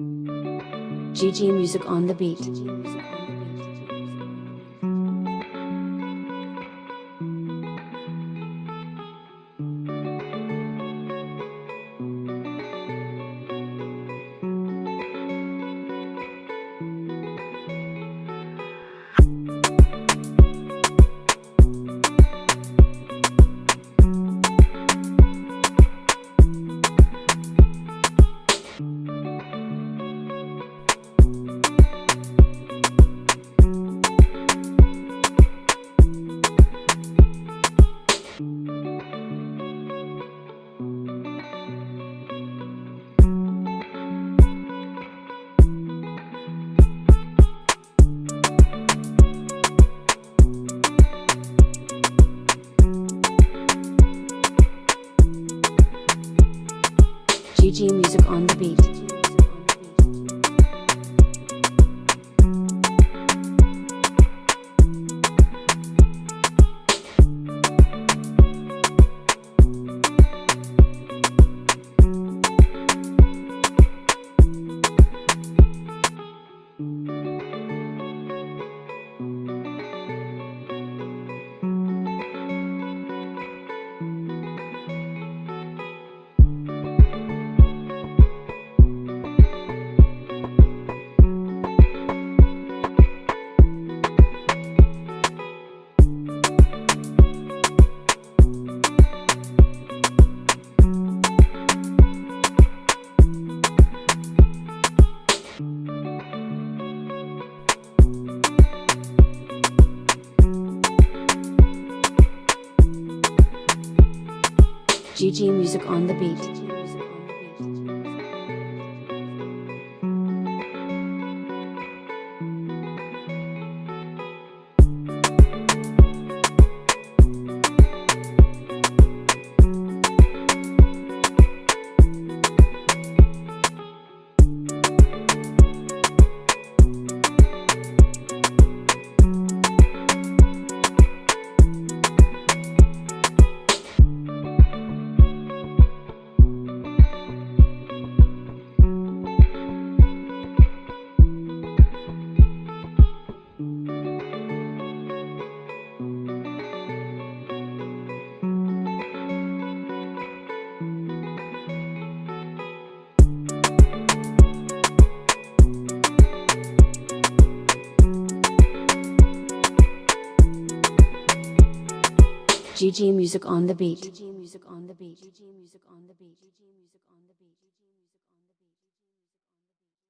GG Music on the beat. GG Music on the beat. GG Music on the beat. GG Music on the beat.